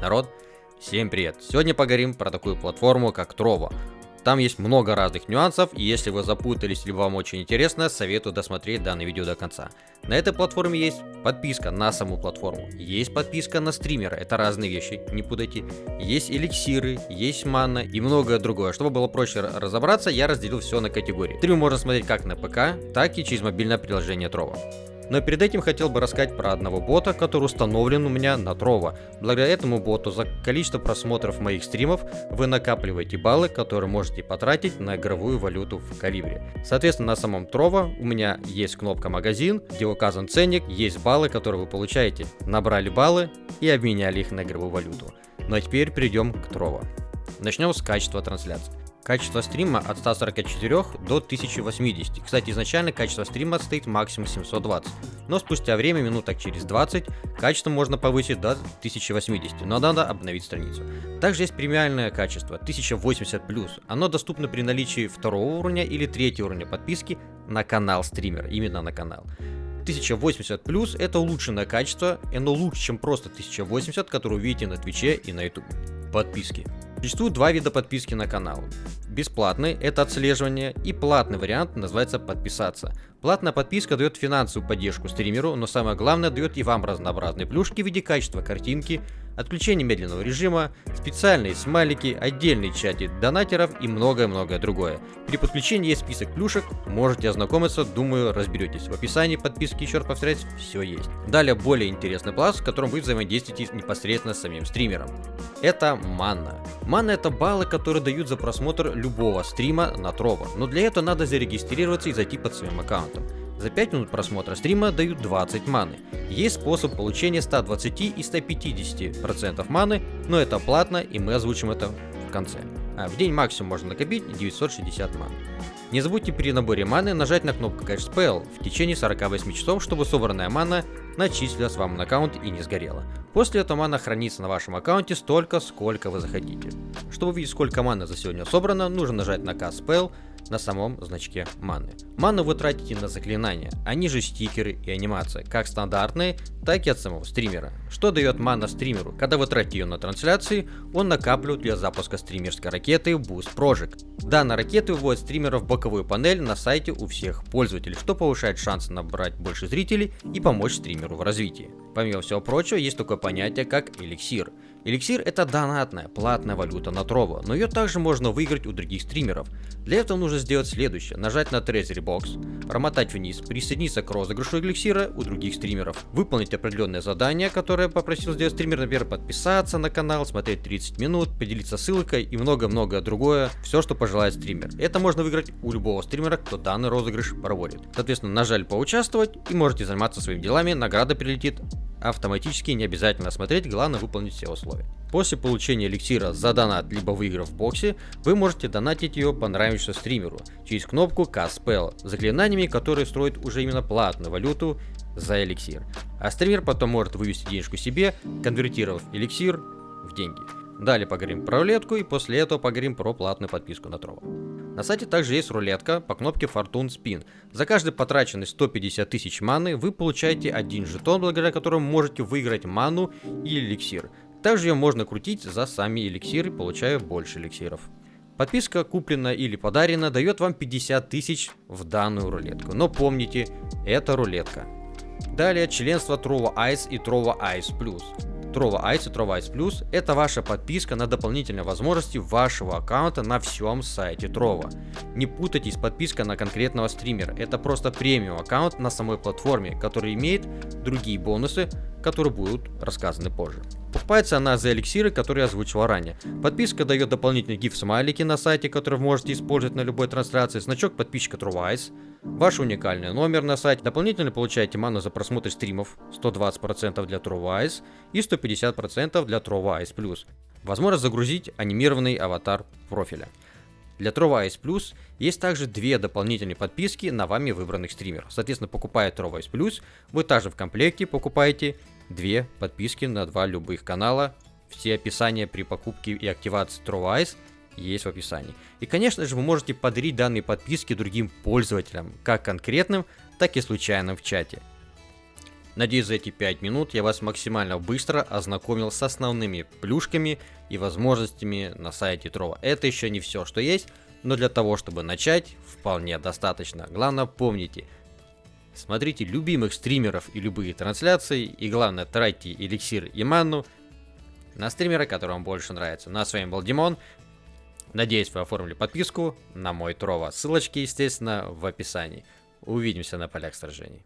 Народ, всем привет! Сегодня поговорим про такую платформу, как Trovo. Там есть много разных нюансов, и если вы запутались или вам очень интересно, советую досмотреть данное видео до конца. На этой платформе есть подписка на саму платформу, есть подписка на стримера, это разные вещи, не путайте. Есть эликсиры, есть манна и многое другое. Чтобы было проще разобраться, я разделил все на категории. Стрим можно смотреть как на ПК, так и через мобильное приложение Trovo. Но перед этим хотел бы рассказать про одного бота, который установлен у меня на Trovo. Благодаря этому боту за количество просмотров моих стримов вы накапливаете баллы, которые можете потратить на игровую валюту в Калибре. Соответственно, на самом Trovo у меня есть кнопка магазин, где указан ценник, есть баллы, которые вы получаете. Набрали баллы и обменяли их на игровую валюту. Ну а теперь перейдем к Trovo. Начнем с качества трансляции. Качество стрима от 144 до 1080. Кстати, изначально качество стрима стоит максимум 720, но спустя время, минуток через 20, качество можно повысить до 1080, но надо обновить страницу. Также есть премиальное качество 1080+, оно доступно при наличии второго уровня или третьего уровня подписки на канал стример, именно на канал. 1080 плюс это улучшенное качество, и оно лучше, чем просто 1080, которое увидите на Твиче и на Ютубе. Подписки. Существует два вида подписки на канал. Бесплатный – это отслеживание, и платный вариант называется подписаться. Платная подписка дает финансовую поддержку стримеру, но самое главное дает и вам разнообразные плюшки в виде качества картинки, отключение медленного режима, специальные смайлики, отдельные чаты донатеров и многое-многое другое. При подключении есть список плюшек, можете ознакомиться, думаю разберетесь. В описании подписки, еще раз повторяюсь, все есть. Далее более интересный пласт, в котором вы взаимодействуете непосредственно с самим стримером. Это манна. Манна это баллы, которые дают за просмотр любого стрима на Trovo, но для этого надо зарегистрироваться и зайти под своим аккаунтом. За 5 минут просмотра стрима дают 20 маны. Есть способ получения 120 и 150% маны, но это платно и мы озвучим это в конце. А в день максимум можно накопить 960 ман. Не забудьте при наборе маны нажать на кнопку Cash Spell в течение 48 часов, чтобы собранная мана начислилась вам на аккаунт и не сгорела. После этого мана хранится на вашем аккаунте столько, сколько вы захотите. Чтобы увидеть сколько маны за сегодня собрано, нужно нажать на Cast Spell на самом значке маны. Ману вы тратите на заклинания, они же стикеры и анимация, как стандартные, так и от самого стримера. Что дает мана стримеру? Когда вы тратите ее на трансляции, он накапливает для запуска стримерской ракеты Boost Project. Данная ракета выводит стримера в боковую панель на сайте у всех пользователей, что повышает шансы набрать больше зрителей и помочь стримеру в развитии. Помимо всего прочего, есть такое понятие как эликсир. Эликсир это донатная, платная валюта на Trovo, но ее также можно выиграть у других стримеров. Для этого нужно сделать следующее, нажать на Treasury Box, промотать вниз, присоединиться к розыгрышу эликсира у других стримеров, выполнить определенное задание, которое попросил сделать стример, например, подписаться на канал, смотреть 30 минут, поделиться ссылкой и много-много другое, все, что пожелает стример. Это можно выиграть у любого стримера, кто данный розыгрыш проводит. Соответственно, нажали поучаствовать и можете заниматься своими делами, награда прилетит автоматически, не обязательно смотреть, главное выполнить все условия. После получения эликсира за донат, либо выиграв в боксе, вы можете донатить ее понравившемуся стримеру через кнопку Caspel, заклинаниями, которые строят уже именно платную валюту за эликсир. А стример потом может вывести денежку себе, конвертировав эликсир в деньги. Далее поговорим про рулетку и после этого поговорим про платную подписку на Trovo. На сайте также есть рулетка по кнопке Fortune Spin. За каждый потраченный 150 тысяч маны вы получаете один жетон, благодаря которому можете выиграть ману и эликсир. Также ее можно крутить за сами эликсиры, получая больше эликсиров. Подписка, куплена или подарена, дает вам 50 тысяч в данную рулетку. Но помните, это рулетка. Далее членство Trova Ice и Trova Ice Plus. Trova Ice и Trova Ice Plus – это ваша подписка на дополнительные возможности вашего аккаунта на всем сайте Trova. Не путайтесь с подпиской на конкретного стримера, это просто премиум аккаунт на самой платформе, который имеет другие бонусы, которые будут рассказаны позже. Покупается она за эликсиры, которые я озвучивал ранее. Подписка дает дополнительный гиф-смайлики на сайте, который вы можете использовать на любой трансляции, значок подписчика TrueWise, ваш уникальный номер на сайте, дополнительно получаете ману за просмотр стримов, 120% для TrueWise и 150% для TrueWise+. Возможность загрузить анимированный аватар профиля. Для TroVice Plus есть также две дополнительные подписки на вами выбранных стримеров. Соответственно, покупая TroVice Plus, вы также в комплекте покупаете две подписки на два любых канала. Все описания при покупке и активации TroVice есть в описании. И, конечно же, вы можете подарить данные подписки другим пользователям, как конкретным, так и случайным в чате. Надеюсь, за эти 5 минут я вас максимально быстро ознакомил с основными плюшками и возможностями на сайте Трова. Это еще не все, что есть, но для того, чтобы начать, вполне достаточно. Главное, помните, смотрите любимых стримеров и любые трансляции, и главное, тратьте эликсир и манну на стримера, который вам больше нравится. Ну а с вами был Димон. Надеюсь, вы оформили подписку на мой Трова. Ссылочки, естественно, в описании. Увидимся на полях сражений.